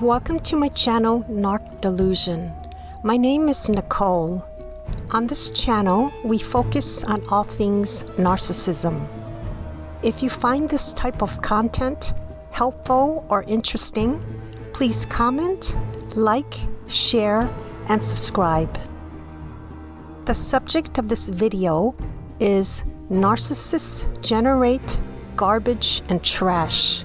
Welcome to my channel, Narc Delusion. My name is Nicole. On this channel, we focus on all things narcissism. If you find this type of content helpful or interesting, please comment, like, share, and subscribe. The subject of this video is Narcissists Generate Garbage and Trash.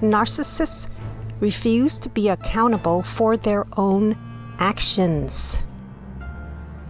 Narcissists refuse to be accountable for their own actions.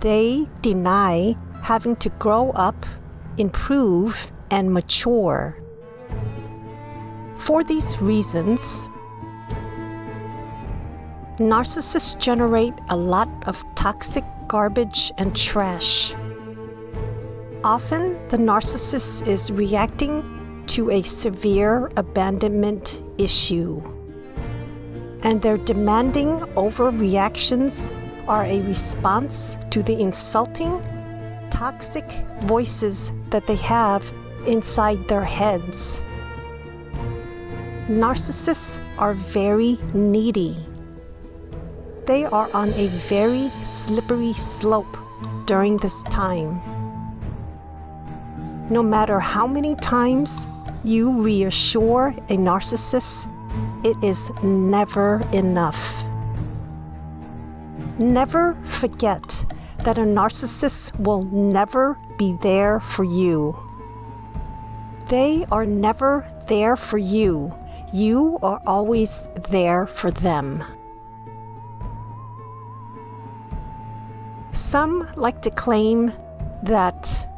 They deny having to grow up, improve, and mature. For these reasons, narcissists generate a lot of toxic garbage and trash. Often, the narcissist is reacting to a severe abandonment issue and their demanding overreactions are a response to the insulting, toxic voices that they have inside their heads. Narcissists are very needy. They are on a very slippery slope during this time. No matter how many times you reassure a narcissist it is never enough. Never forget that a narcissist will never be there for you. They are never there for you. You are always there for them. Some like to claim that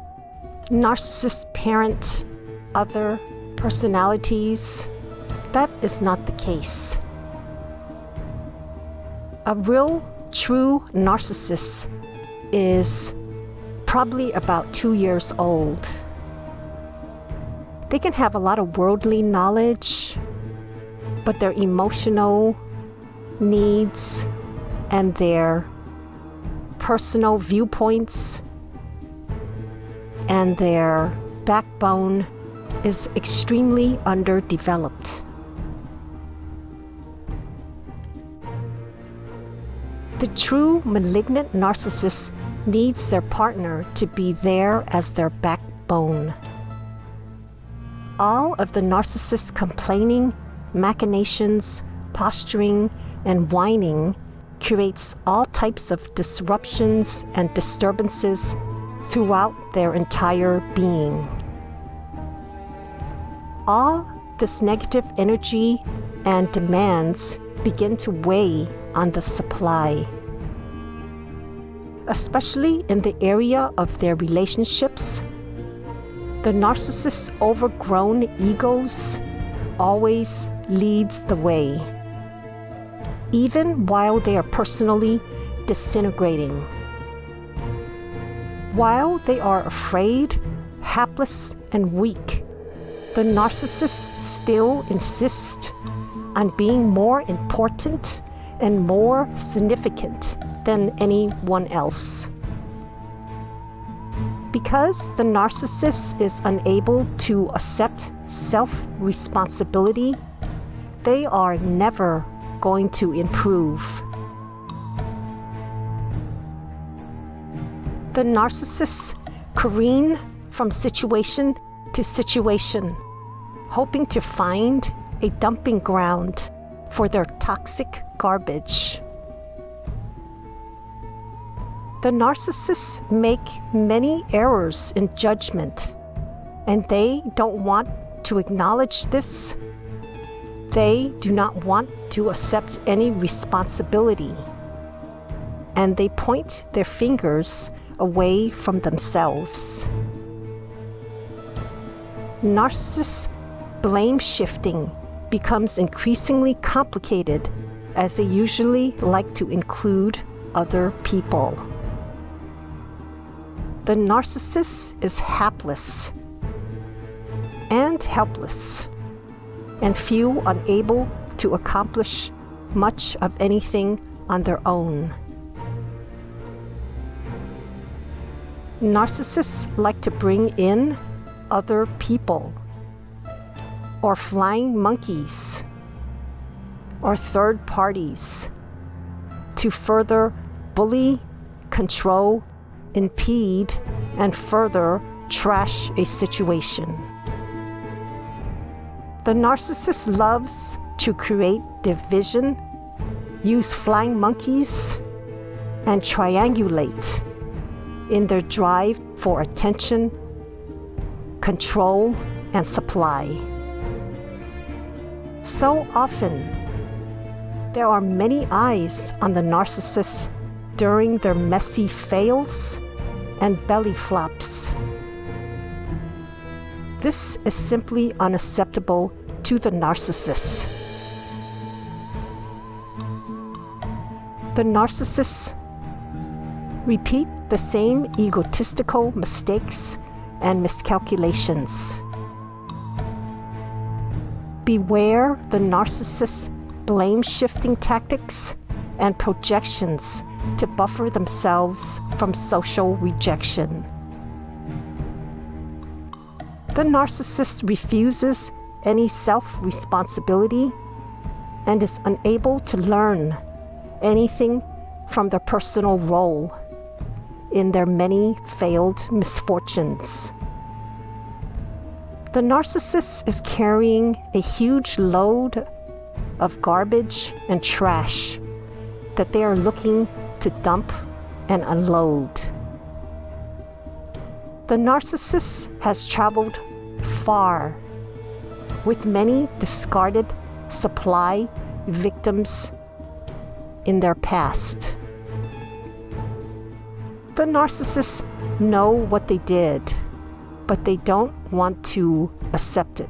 narcissists parent other personalities that is not the case. A real, true narcissist is probably about two years old. They can have a lot of worldly knowledge, but their emotional needs and their personal viewpoints and their backbone is extremely underdeveloped. The true malignant narcissist needs their partner to be there as their backbone. All of the narcissist's complaining, machinations, posturing, and whining creates all types of disruptions and disturbances throughout their entire being. All this negative energy and demands begin to weigh on the supply. Especially in the area of their relationships, the narcissist's overgrown egos always leads the way, even while they are personally disintegrating. While they are afraid, hapless, and weak, the narcissist still insists on being more important and more significant than anyone else. Because the narcissist is unable to accept self responsibility, they are never going to improve. The narcissists careen from situation to situation, hoping to find a dumping ground for their toxic garbage. The narcissists make many errors in judgment, and they don't want to acknowledge this. They do not want to accept any responsibility, and they point their fingers away from themselves. Narcissists blame shifting becomes increasingly complicated as they usually like to include other people. The narcissist is hapless and helpless and feel unable to accomplish much of anything on their own. Narcissists like to bring in other people or flying monkeys. or third parties to further bully, control, impede, and further trash a situation. The narcissist loves to create division, use flying monkeys, and triangulate in their drive for attention, control, and supply. So often, there are many eyes on the narcissist during their messy fails and belly flops. This is simply unacceptable to the narcissist. The narcissists repeat the same egotistical mistakes and miscalculations. Beware the narcissist's blame shifting tactics and projections to buffer themselves from social rejection. The narcissist refuses any self responsibility and is unable to learn anything from their personal role in their many failed misfortunes. The narcissist is carrying a huge load of garbage and trash that they are looking to dump and unload. The narcissist has traveled far with many discarded supply victims in their past. The narcissists know what they did, but they don't want to accept it.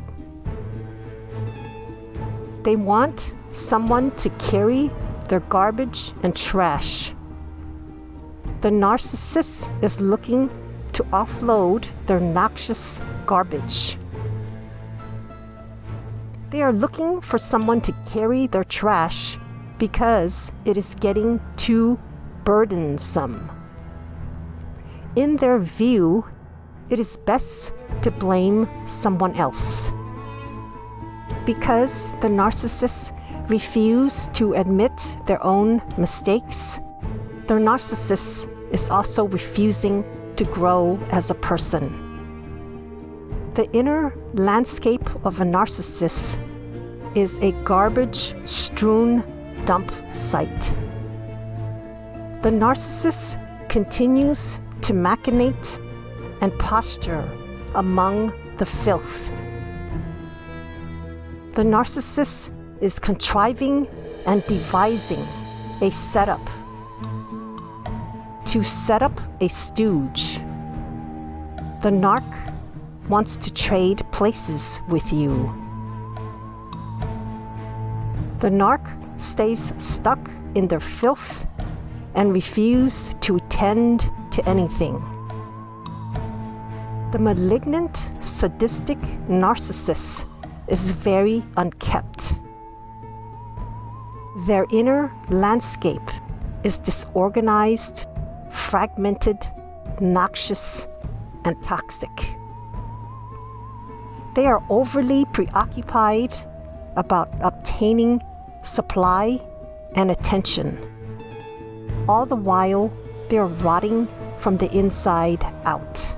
They want someone to carry their garbage and trash. The narcissist is looking to offload their noxious garbage. They are looking for someone to carry their trash because it is getting too burdensome. In their view, it is best to blame someone else. Because the narcissists refuse to admit their own mistakes, the narcissist is also refusing to grow as a person. The inner landscape of a narcissist is a garbage strewn dump site. The narcissist continues to machinate and posture among the filth. The narcissist is contriving and devising a setup to set up a stooge. The narc wants to trade places with you. The narc stays stuck in their filth and refuse to attend to anything. The malignant, sadistic narcissist is very unkept. Their inner landscape is disorganized, fragmented, noxious, and toxic. They are overly preoccupied about obtaining supply and attention. All the while, they are rotting from the inside out.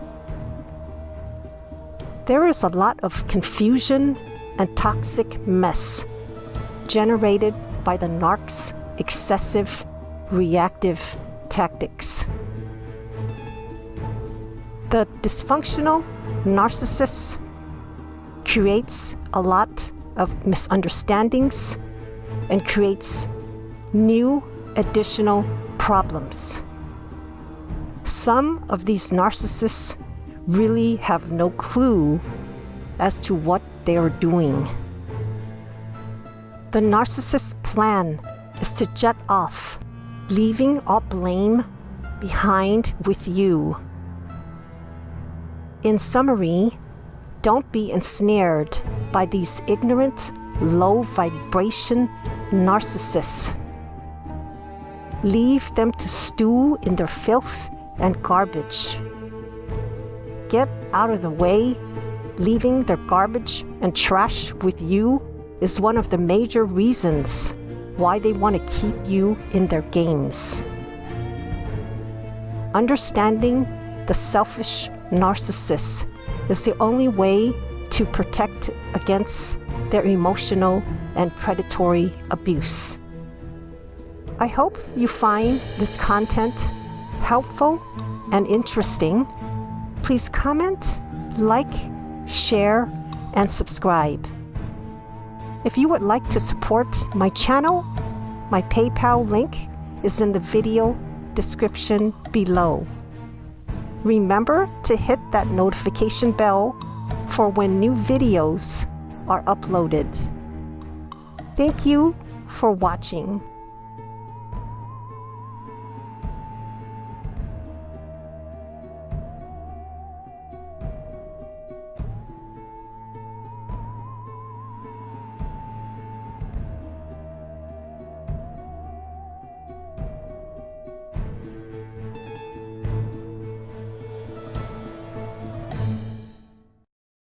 There is a lot of confusion and toxic mess generated by the narc's excessive reactive tactics. The dysfunctional narcissist creates a lot of misunderstandings and creates new additional problems. Some of these narcissists really have no clue as to what they are doing. The narcissist's plan is to jet off, leaving all blame behind with you. In summary, don't be ensnared by these ignorant, low vibration narcissists. Leave them to stew in their filth and garbage. Get out of the way, leaving their garbage and trash with you is one of the major reasons why they want to keep you in their games. Understanding the selfish narcissist is the only way to protect against their emotional and predatory abuse. I hope you find this content helpful and interesting. Please comment, like, share, and subscribe. If you would like to support my channel, my PayPal link is in the video description below. Remember to hit that notification bell for when new videos are uploaded. Thank you for watching.